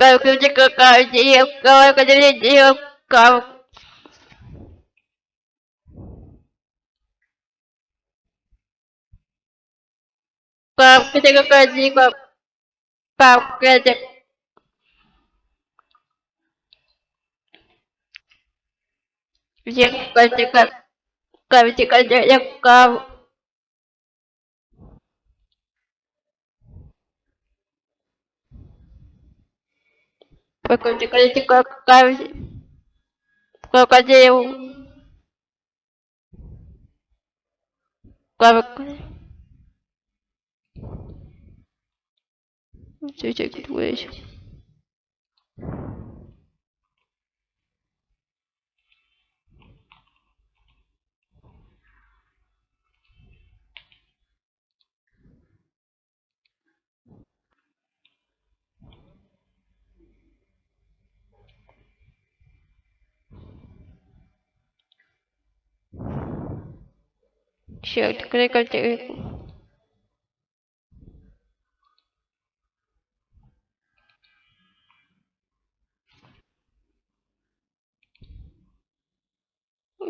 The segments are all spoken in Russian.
Как какая девка, какая девка. Как какая девка. Как это. Девка, девка. Как девка. Покажите, как крокодил. Как... Чуть-чуть выше. Черт, крокодил.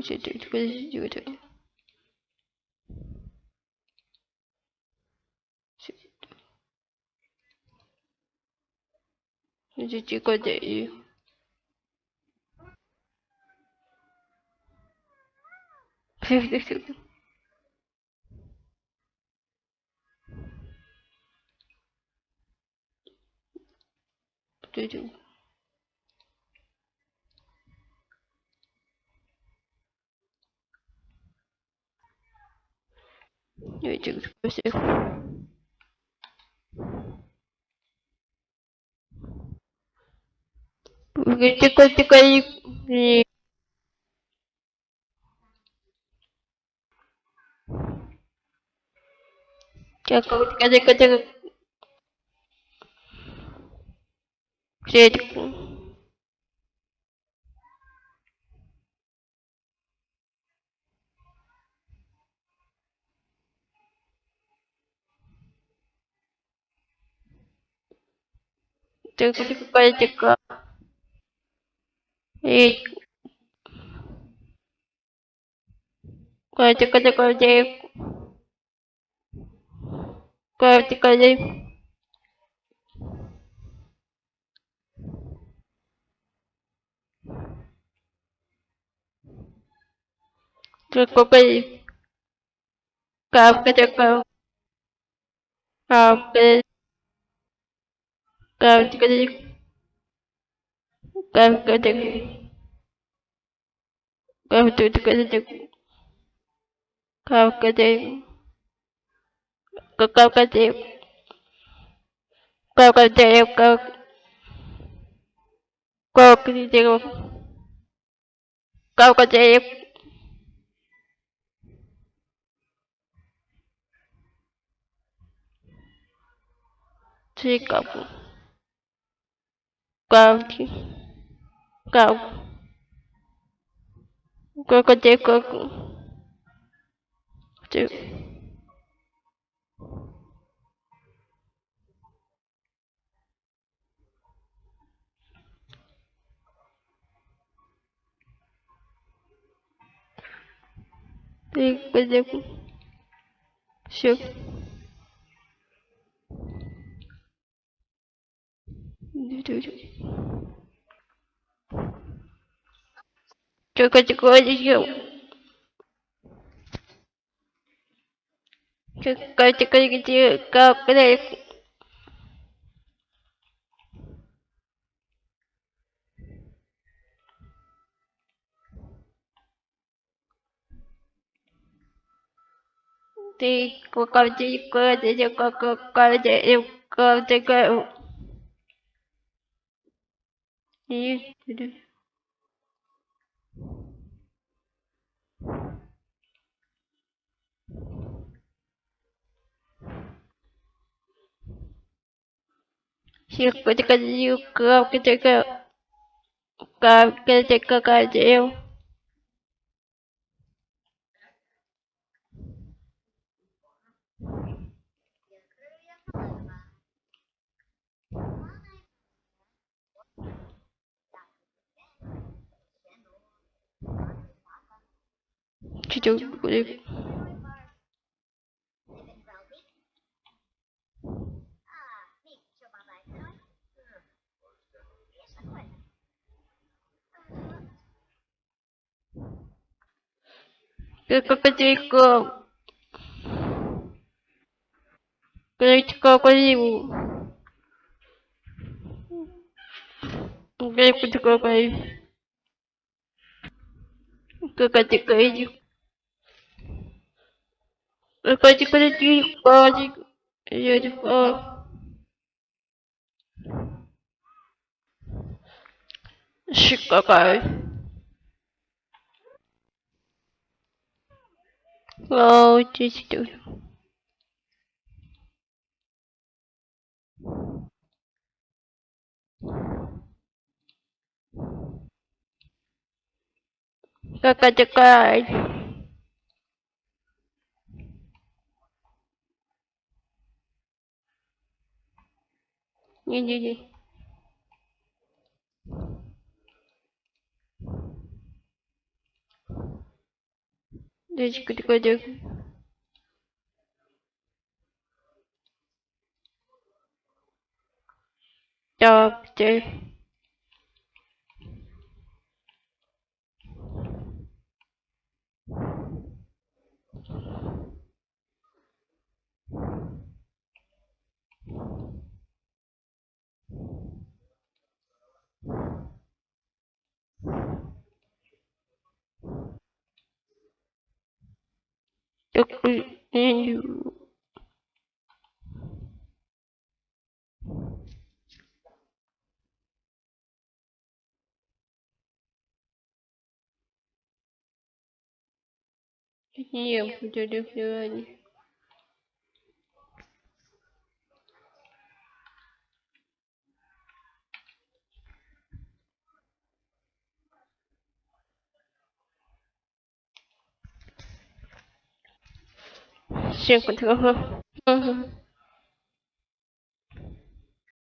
Чуть-чуть, подождите. Чуть-чуть, крокодил. Подожди. Давайте всех. Тихо, тихо, и... Тихо, тихо, тихо, тихо. Сеть. Тихо, тихо, тихо. И... Тихо, тихо, тихо, тихо. Тихо. Тихо, тихо. Капка, тихо. Капка. Капка, тихо. Капка, тихо. Капка, тихо, тихо. Капка, тихо. Капка, тихо. Капка, тихо. Капка, тихо. Капка, Chicago. County. Cow. Crocodile coco. Two. Three, good, good. Sure. Только тихонечко. Только тихонечко, как Ты какая-то, какая-то, какая-то, какая-то, И... Сирка такая, капка такая, капка такая, дел. чуть-чуть... Попытка... Критика Козиму. Критика Козиму. Критика Козиму. Пойди, пойди, пойди, пойди, Шик какая. Вау, чистюль. Какая такая. Не-не-не. Девочка такой дек. Так, ты. Thank you. Эксплуатирую. Не буду реферальный. riêng của thương hơn